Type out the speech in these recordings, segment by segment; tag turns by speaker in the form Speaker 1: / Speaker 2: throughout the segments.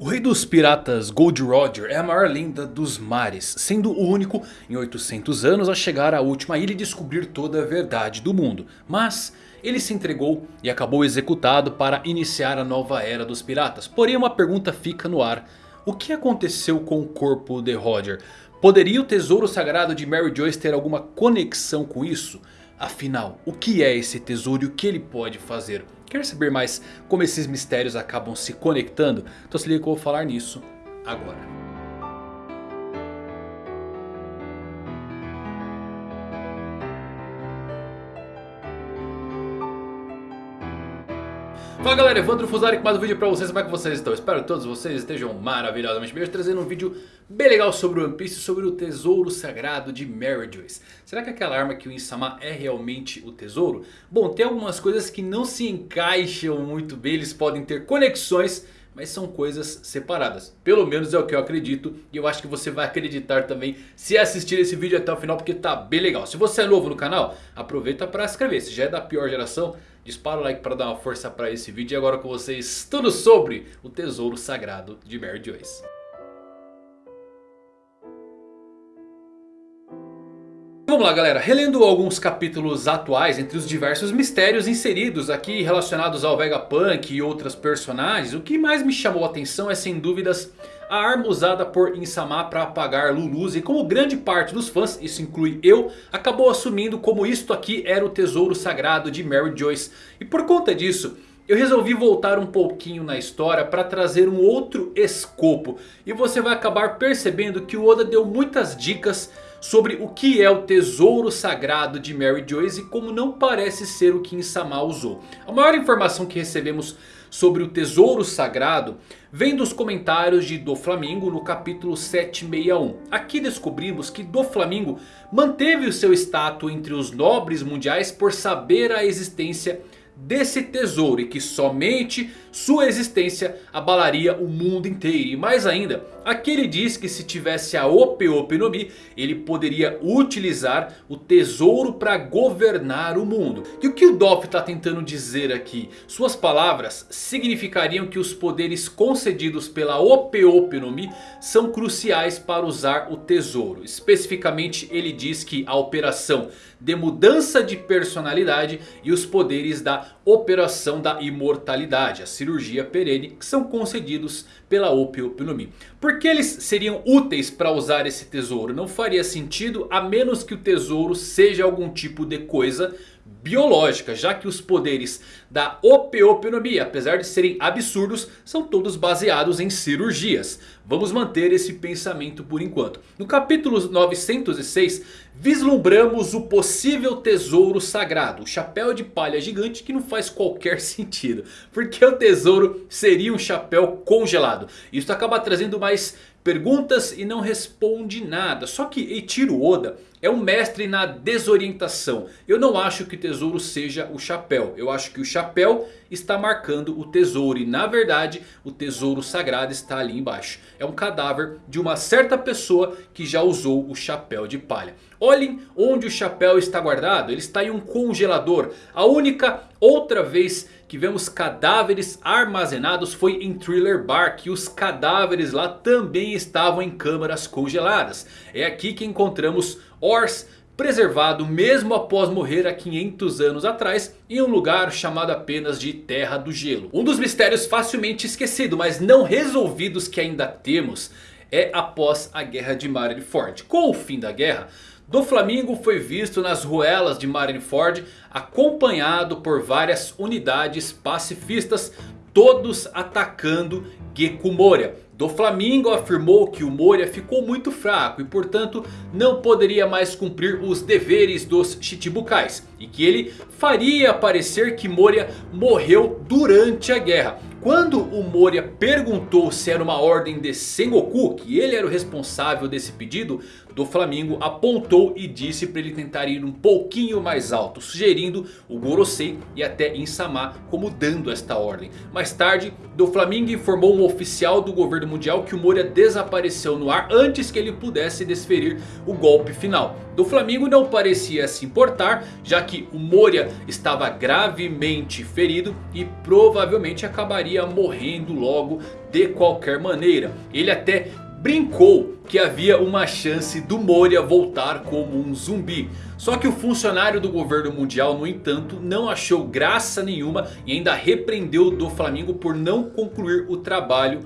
Speaker 1: O rei dos piratas Gold Roger é a maior lenda dos mares, sendo o único em 800 anos a chegar à última ilha e descobrir toda a verdade do mundo. Mas ele se entregou e acabou executado para iniciar a nova era dos piratas. Porém uma pergunta fica no ar. O que aconteceu com o corpo de Roger? Poderia o tesouro sagrado de Mary Joyce ter alguma conexão com isso? Afinal, o que é esse tesouro e o que ele pode fazer? Quer saber mais como esses mistérios acabam se conectando? Então se liga que eu vou falar nisso agora. Fala galera, Evandro Fusari com mais um vídeo pra vocês, como é que vocês estão? Espero que todos vocês estejam maravilhosamente bem, trazendo um vídeo bem legal sobre o One Piece, sobre o tesouro sagrado de Mary Joyce. Será que aquela arma que o Insama é realmente o tesouro? Bom, tem algumas coisas que não se encaixam muito bem, eles podem ter conexões mas são coisas separadas. Pelo menos é o que eu acredito. E eu acho que você vai acreditar também se assistir esse vídeo até o final. Porque tá bem legal. Se você é novo no canal, aproveita para se inscrever. Se já é da pior geração, dispara o like para dar uma força para esse vídeo. E agora com vocês tudo sobre o tesouro sagrado de Mary Joyce. Vamos lá galera, relendo alguns capítulos atuais entre os diversos mistérios inseridos aqui relacionados ao Vegapunk e outros personagens. O que mais me chamou a atenção é sem dúvidas a arma usada por Insama para apagar Luluz. E como grande parte dos fãs, isso inclui eu, acabou assumindo como isto aqui era o tesouro sagrado de Mary Joyce. E por conta disso... Eu resolvi voltar um pouquinho na história para trazer um outro escopo. E você vai acabar percebendo que o Oda deu muitas dicas sobre o que é o tesouro sagrado de Mary Joyce e como não parece ser o que Insama usou. A maior informação que recebemos sobre o tesouro sagrado vem dos comentários de Do Flamingo no capítulo 761. Aqui descobrimos que Do Flamingo manteve o seu status entre os nobres mundiais por saber a existência desse tesouro e que somente sua existência abalaria o mundo inteiro. E mais ainda, aqui ele diz que se tivesse a Ope Ope no Mi, ele poderia utilizar o tesouro para governar o mundo. E o que o Doff está tentando dizer aqui? Suas palavras significariam que os poderes concedidos pela Ope Ope no Mi são cruciais para usar o tesouro. Especificamente ele diz que a operação de mudança de personalidade e os poderes da operação da imortalidade, a cirurgia perene, que são concedidos pela Ope Ope no Mi. Por que eles seriam úteis para usar esse tesouro? Não faria sentido a menos que o tesouro seja algum tipo de coisa biológica, já que os poderes da opeopenomia, apesar de serem absurdos, são todos baseados em cirurgias. Vamos manter esse pensamento por enquanto. No capítulo 906, vislumbramos o possível tesouro sagrado. O chapéu de palha gigante que não faz qualquer sentido. Porque o tesouro seria um chapéu congelado. Isso acaba trazendo mais perguntas e não responde nada. Só que Eiichiro Oda é um mestre na desorientação. Eu não acho que o tesouro seja o chapéu. Eu acho que o chapéu está marcando o tesouro. E na verdade o tesouro sagrado está ali embaixo. É um cadáver de uma certa pessoa que já usou o chapéu de palha. Olhem onde o chapéu está guardado. Ele está em um congelador. A única outra vez que vemos cadáveres armazenados foi em Thriller Bark. E os cadáveres lá também estavam em câmaras congeladas. É aqui que encontramos Ors preservado mesmo após morrer há 500 anos atrás em um lugar chamado apenas de Terra do Gelo. Um dos mistérios facilmente esquecido, mas não resolvidos que ainda temos é após a guerra de Marineford. Com o fim da guerra, do Flamingo foi visto nas ruelas de Marineford acompanhado por várias unidades pacifistas, todos atacando Gecko Moria. Do Flamingo afirmou que o Moria ficou muito fraco e portanto não poderia mais cumprir os deveres dos Chichibukais. E que ele faria parecer que Moria morreu durante a guerra. Quando o Moria perguntou se era uma ordem de Sengoku, que ele era o responsável desse pedido, do Flamingo apontou e disse para ele tentar ir um pouquinho mais alto. Sugerindo o Gorosei e até Insama como dando esta ordem. Mais tarde, do Flamingo informou um oficial do governo mundial que o Moria desapareceu no ar antes que ele pudesse desferir o golpe final. Do Flamingo não parecia se importar, já que o Moria estava gravemente ferido e provavelmente acabaria morrendo logo de qualquer maneira. Ele até brincou que havia uma chance do Moria voltar como um zumbi. Só que o funcionário do governo mundial, no entanto, não achou graça nenhuma e ainda repreendeu do Flamengo por não concluir o trabalho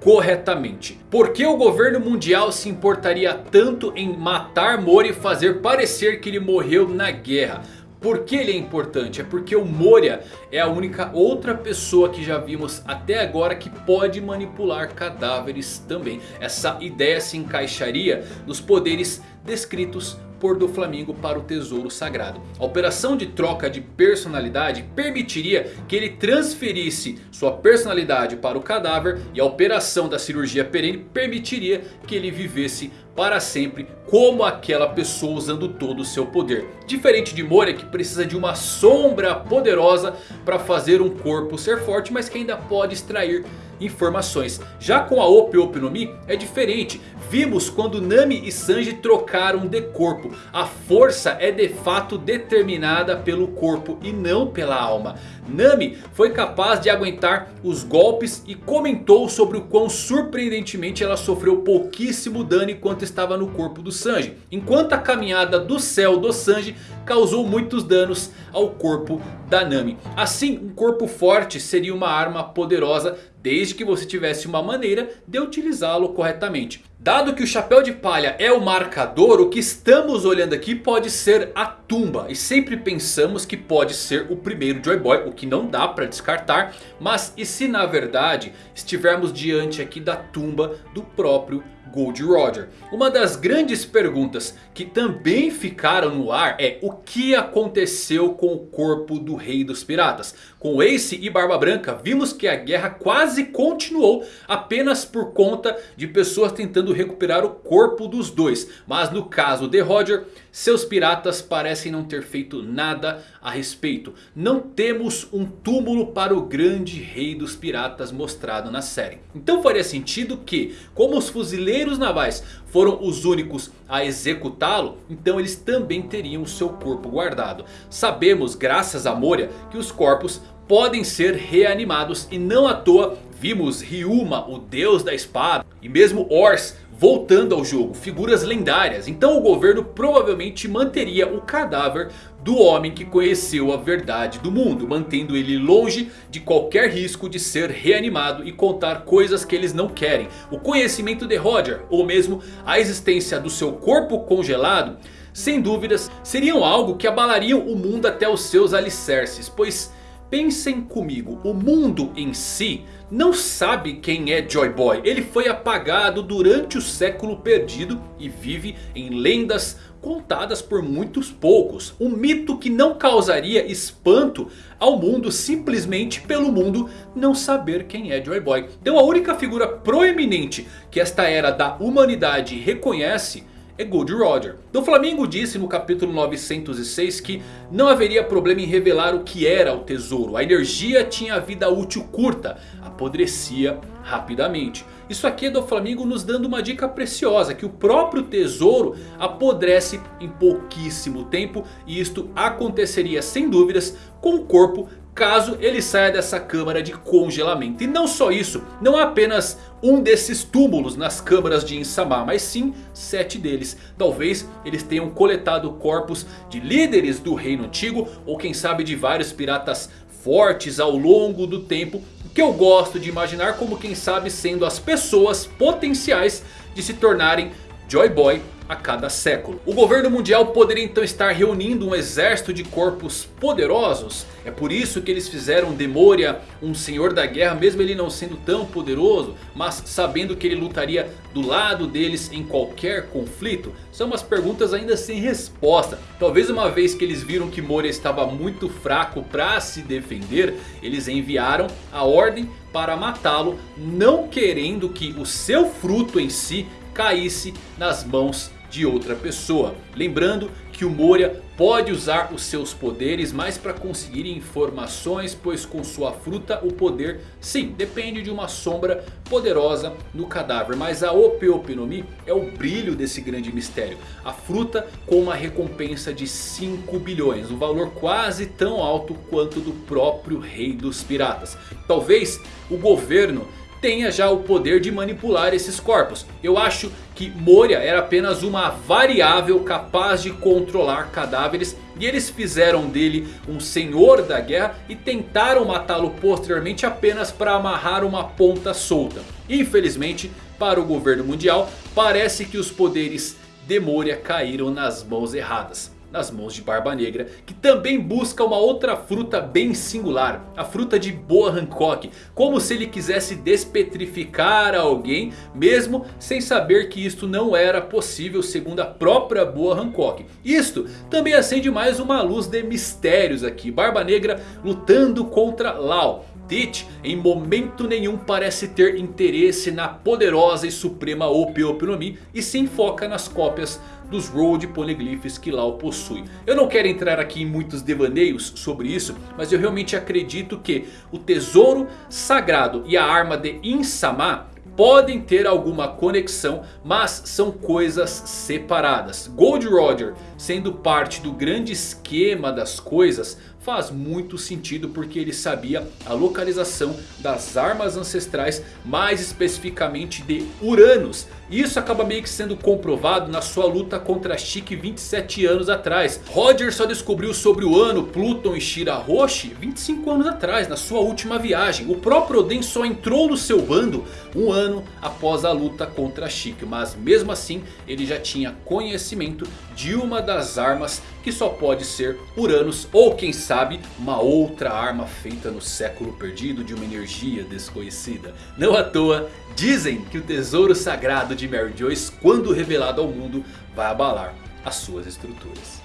Speaker 1: corretamente. Por que o governo mundial se importaria tanto em matar Moria e fazer parecer que ele morreu na guerra? Por que ele é importante? É porque o Moria é a única outra pessoa que já vimos até agora que pode manipular cadáveres também. Essa ideia se encaixaria nos poderes descritos por do Flamingo para o tesouro sagrado. A operação de troca de personalidade permitiria que ele transferisse sua personalidade para o cadáver. E a operação da cirurgia perene permitiria que ele vivesse para sempre como aquela pessoa usando todo o seu poder. Diferente de Moria que precisa de uma sombra poderosa para fazer um corpo ser forte. Mas que ainda pode extrair informações. Já com a Ope Ope no Mi é diferente. Vimos quando Nami e Sanji trocaram de corpo. A força é de fato determinada pelo corpo e não pela alma. Nami foi capaz de aguentar os golpes e comentou sobre o quão surpreendentemente ela sofreu pouquíssimo dano enquanto estava no corpo do Sanji. Enquanto a caminhada do céu do Sanji causou muitos danos ao corpo da Nami. Assim um corpo forte seria uma arma poderosa desde que você tivesse uma maneira de utilizá-lo corretamente. Dado que o chapéu de palha é o marcador, o que estamos olhando aqui pode ser a tumba. E sempre pensamos que pode ser o primeiro Joy Boy, o que não dá para descartar. Mas e se na verdade estivermos diante aqui da tumba do próprio Gold Roger. Uma das grandes perguntas que também ficaram no ar é o que aconteceu com o corpo do rei dos piratas. Com Ace e Barba Branca vimos que a guerra quase continuou apenas por conta de pessoas tentando recuperar o corpo dos dois. Mas no caso de Roger, seus piratas parecem não ter feito nada a respeito. Não temos um túmulo para o grande rei dos piratas mostrado na série. Então faria sentido que, como os fuzileiros navais foram os únicos a executá-lo, então eles também teriam seu corpo guardado. Sabemos, graças a Moria, que os corpos podem ser reanimados e não à toa vimos Ryuma, o deus da espada, e mesmo Ors voltando ao jogo, figuras lendárias. Então o governo provavelmente manteria o cadáver do homem que conheceu a verdade do mundo. Mantendo ele longe de qualquer risco de ser reanimado e contar coisas que eles não querem. O conhecimento de Roger ou mesmo a existência do seu corpo congelado. Sem dúvidas seriam algo que abalariam o mundo até os seus alicerces. Pois pensem comigo, o mundo em si não sabe quem é Joy Boy. Ele foi apagado durante o século perdido e vive em lendas contadas por muitos poucos. Um mito que não causaria espanto ao mundo simplesmente pelo mundo não saber quem é Joy Boy. Então a única figura proeminente que esta era da humanidade reconhece é Gold Roger. O Flamengo disse no capítulo 906 que não haveria problema em revelar o que era o tesouro. A energia tinha vida útil curta, apodrecia rapidamente. Isso aqui é do Flamengo nos dando uma dica preciosa. Que o próprio tesouro apodrece em pouquíssimo tempo. E isto aconteceria sem dúvidas com o corpo caso ele saia dessa câmara de congelamento. E não só isso, não há apenas um desses túmulos nas câmaras de Insama, mas sim sete deles. Talvez eles tenham coletado corpos de líderes do reino antigo ou quem sabe de vários piratas fortes ao longo do tempo. Que eu gosto de imaginar como quem sabe sendo as pessoas potenciais de se tornarem Joy Boy a cada século. O governo mundial poderia então estar reunindo um exército de corpos poderosos. É por isso que eles fizeram de Moria um senhor da guerra, mesmo ele não sendo tão poderoso, mas sabendo que ele lutaria do lado deles em qualquer conflito. São umas perguntas ainda sem resposta. Talvez uma vez que eles viram que Moria estava muito fraco para se defender, eles enviaram a ordem para matá-lo, não querendo que o seu fruto em si caísse nas mãos de outra pessoa. Lembrando que o Moria pode usar os seus poderes mais para conseguir informações. Pois com sua fruta o poder sim depende de uma sombra poderosa no cadáver. Mas a Ope Ope no Mi é o brilho desse grande mistério. A fruta com uma recompensa de 5 bilhões. Um valor quase tão alto quanto do próprio rei dos piratas. Talvez o governo tenha já o poder de manipular esses corpos. Eu acho que Moria era apenas uma variável capaz de controlar cadáveres. E eles fizeram dele um senhor da guerra e tentaram matá-lo posteriormente apenas para amarrar uma ponta solta. Infelizmente para o governo mundial parece que os poderes de Moria caíram nas mãos erradas nas mãos de Barba Negra, que também busca uma outra fruta bem singular, a fruta de Boa Hancock, como se ele quisesse despetrificar alguém, mesmo sem saber que isto não era possível segundo a própria Boa Hancock. Isto também acende mais uma luz de mistérios aqui, Barba Negra lutando contra Lau. Teach em momento nenhum parece ter interesse na poderosa e suprema Ope Ope no Mi e se enfoca nas cópias dos Road Poneglyphs que Lau possui. Eu não quero entrar aqui em muitos devaneios sobre isso, mas eu realmente acredito que o tesouro sagrado e a arma de Insama podem ter alguma conexão, mas são coisas separadas. Gold Roger sendo parte do grande esquema das coisas faz muito sentido porque ele sabia a localização das armas ancestrais, mais especificamente de Uranus. Isso acaba meio que sendo comprovado na sua luta contra Chique 27 anos atrás. Roger só descobriu sobre o ano, Pluton e Shirahoshi 25 anos atrás, na sua última viagem. O próprio Oden só entrou no seu bando um ano após a luta contra Chique. Mas mesmo assim ele já tinha conhecimento de uma das armas que só pode ser Uranus ou quem sabe uma outra arma feita no século perdido de uma energia desconhecida. Não à toa dizem que o tesouro sagrado de Mary Joyce quando revelado ao mundo vai abalar as suas estruturas.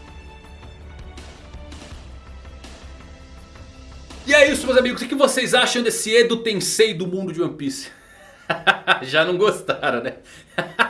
Speaker 1: E é isso meus amigos, o que vocês acham desse Edo Tensei do mundo de One Piece? Já não gostaram né?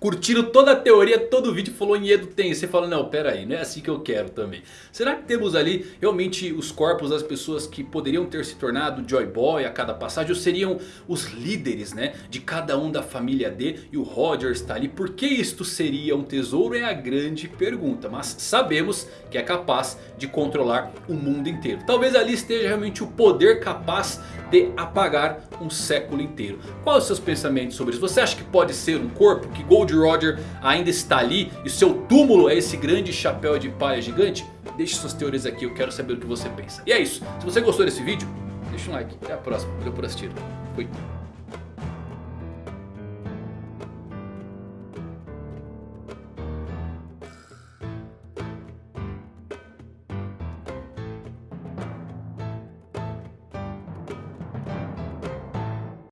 Speaker 1: curtiram toda a teoria, todo o vídeo falou em Edo tem. Você fala, não, pera aí, não é assim que eu quero também. Será que temos ali realmente os corpos das pessoas que poderiam ter se tornado Joy Boy a cada passagem? Ou seriam os líderes né, de cada um da família D e o Roger está ali? Por que isto seria um tesouro é a grande pergunta. Mas sabemos que é capaz de controlar o mundo inteiro. Talvez ali esteja realmente o poder capaz de apagar um século inteiro. Quais os seus pensamentos sobre isso? Você acha que pode ser um corpo que Gold Roger ainda está ali e seu túmulo é esse grande chapéu de palha gigante? Deixe suas teorias aqui, eu quero saber o que você pensa. E é isso, se você gostou desse vídeo, deixa um like. Até a próxima, valeu por assistir. Fui.